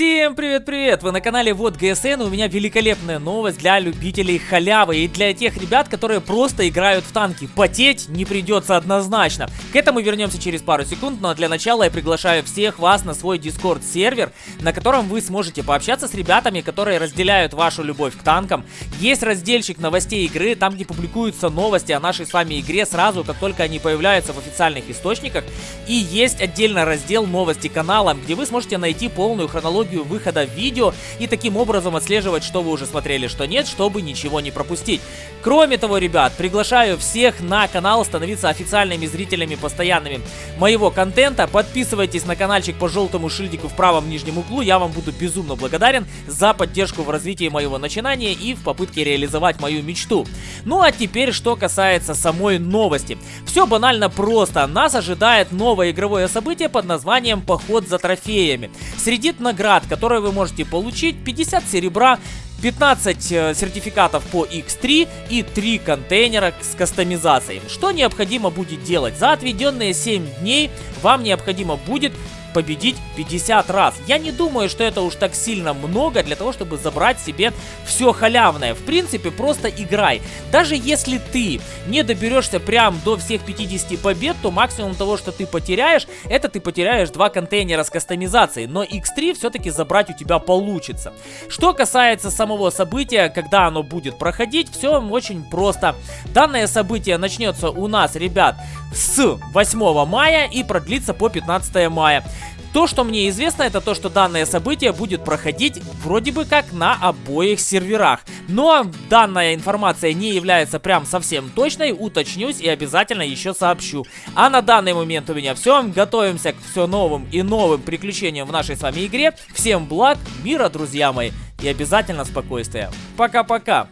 Всем привет-привет! Вы на канале Вот ГСН, у меня великолепная новость для любителей халявы и для тех ребят, которые просто играют в танки. Потеть не придется однозначно. К этому вернемся через пару секунд, но для начала я приглашаю всех вас на свой Discord сервер, на котором вы сможете пообщаться с ребятами, которые разделяют вашу любовь к танкам. Есть разделчик новостей игры, там где публикуются новости о нашей с вами игре сразу, как только они появляются в официальных источниках. И есть отдельно раздел новости канала, где вы сможете найти полную хронологию хронологию выхода видео и таким образом отслеживать, что вы уже смотрели, что нет, чтобы ничего не пропустить. Кроме того, ребят, приглашаю всех на канал становиться официальными зрителями постоянными моего контента. Подписывайтесь на каналчик по желтому шильдику в правом нижнем углу. Я вам буду безумно благодарен за поддержку в развитии моего начинания и в попытке реализовать мою мечту. Ну а теперь, что касается самой новости. Все банально просто. Нас ожидает новое игровое событие под названием «Поход за трофеями». Среди наград наград, которые вы можете получить. 50 серебра, 15 э, сертификатов по X3 и 3 контейнера с кастомизацией. Что необходимо будет делать? За отведенные 7 дней вам необходимо будет победить 50 раз. Я не думаю, что это уж так сильно много для того, чтобы забрать себе все халявное. В принципе, просто играй. Даже если ты не доберешься прям до всех 50 побед, то максимум того, что ты потеряешь, это ты потеряешь два контейнера с кастомизацией. Но X3 все-таки забрать у тебя получится. Что касается самого события, когда оно будет проходить, все очень просто. Данное событие начнется у нас, ребят, с 8 мая и продлится по 15 мая. То, что мне известно, это то, что данное событие будет проходить вроде бы как на обоих серверах. Но данная информация не является прям совсем точной, уточнюсь и обязательно еще сообщу. А на данный момент у меня все. Готовимся к все новым и новым приключениям в нашей с вами игре. Всем благ, мира, друзья мои, и обязательно спокойствия. Пока-пока.